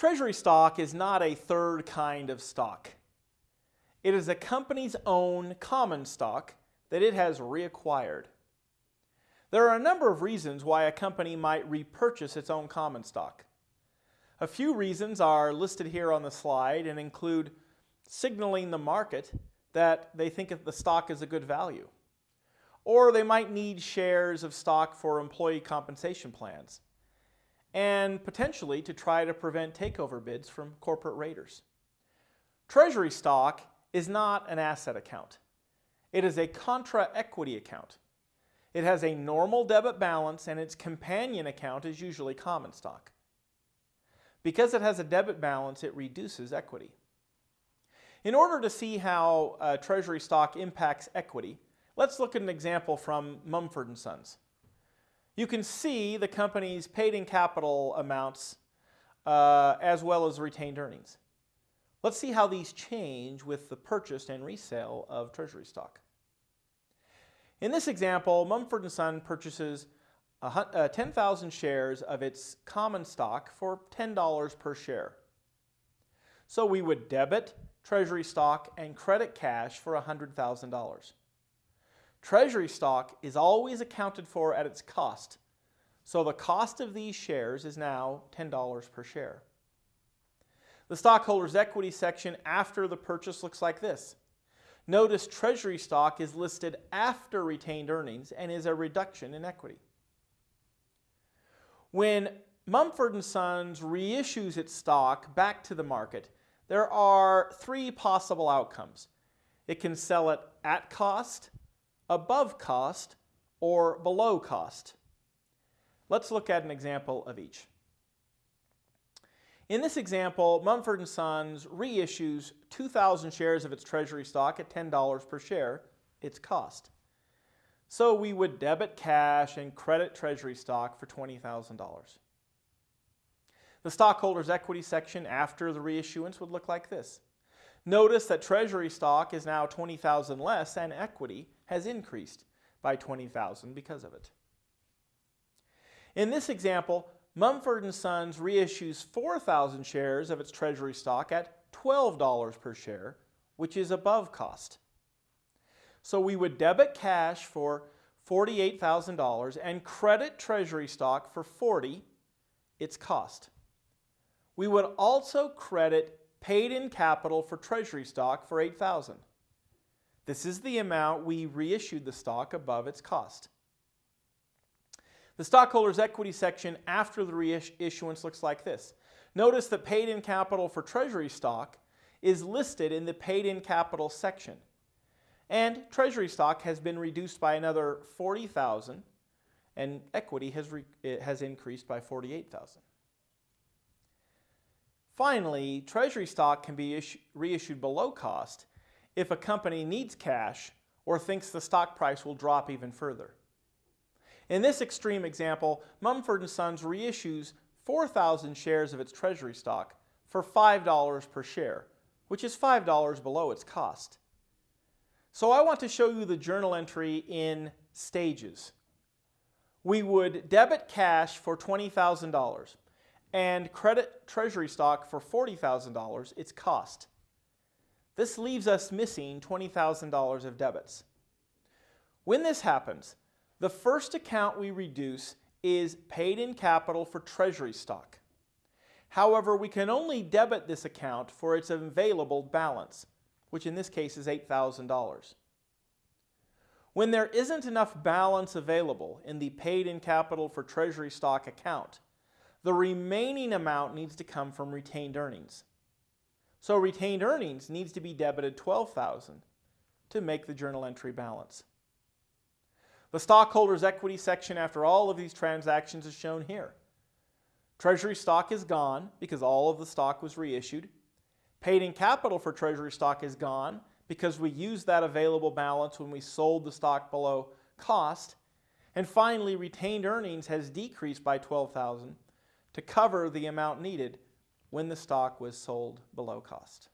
Treasury stock is not a third kind of stock. It is a company's own common stock that it has reacquired. There are a number of reasons why a company might repurchase its own common stock. A few reasons are listed here on the slide and include signaling the market that they think the stock is a good value. Or they might need shares of stock for employee compensation plans and potentially to try to prevent takeover bids from corporate raiders. Treasury stock is not an asset account. It is a contra equity account. It has a normal debit balance and its companion account is usually common stock. Because it has a debit balance, it reduces equity. In order to see how uh, treasury stock impacts equity, let's look at an example from Mumford & Sons. You can see the company's paid-in capital amounts uh, as well as retained earnings. Let's see how these change with the purchase and resale of treasury stock. In this example, Mumford & Son purchases uh, 10,000 shares of its common stock for $10 per share. So we would debit treasury stock and credit cash for $100,000. Treasury stock is always accounted for at its cost. So the cost of these shares is now $10 per share. The stockholders' equity section after the purchase looks like this. Notice treasury stock is listed after retained earnings and is a reduction in equity. When Mumford & Sons reissues its stock back to the market, there are three possible outcomes. It can sell it at cost, above cost, or below cost. Let's look at an example of each. In this example, Mumford & Sons reissues 2,000 shares of its treasury stock at $10 per share, its cost. So we would debit cash and credit treasury stock for $20,000. The stockholders' equity section after the reissuance would look like this. Notice that treasury stock is now 20,000 less and equity has increased by 20,000 because of it. In this example, Mumford & Sons reissues 4,000 shares of its treasury stock at $12 per share, which is above cost. So we would debit cash for $48,000 and credit treasury stock for 40 its cost. We would also credit paid in capital for treasury stock for 8000 This is the amount we reissued the stock above its cost. The stockholders' equity section after the reissuance looks like this. Notice that paid in capital for treasury stock is listed in the paid in capital section. And treasury stock has been reduced by another 40,000 and equity has, has increased by 48,000. Finally, treasury stock can be reissued below cost if a company needs cash or thinks the stock price will drop even further. In this extreme example, Mumford & Sons reissues 4,000 shares of its treasury stock for $5 per share, which is $5 below its cost. So I want to show you the journal entry in stages. We would debit cash for $20,000 and credit treasury stock for $40,000 its cost. This leaves us missing $20,000 of debits. When this happens, the first account we reduce is paid in capital for treasury stock. However, we can only debit this account for its available balance, which in this case is $8,000. When there isn't enough balance available in the paid in capital for treasury stock account, the remaining amount needs to come from retained earnings. So retained earnings needs to be debited 12,000 to make the journal entry balance. The stockholders' equity section after all of these transactions is shown here. Treasury stock is gone because all of the stock was reissued. Paid in capital for treasury stock is gone because we used that available balance when we sold the stock below cost. And finally, retained earnings has decreased by 12,000 to cover the amount needed when the stock was sold below cost.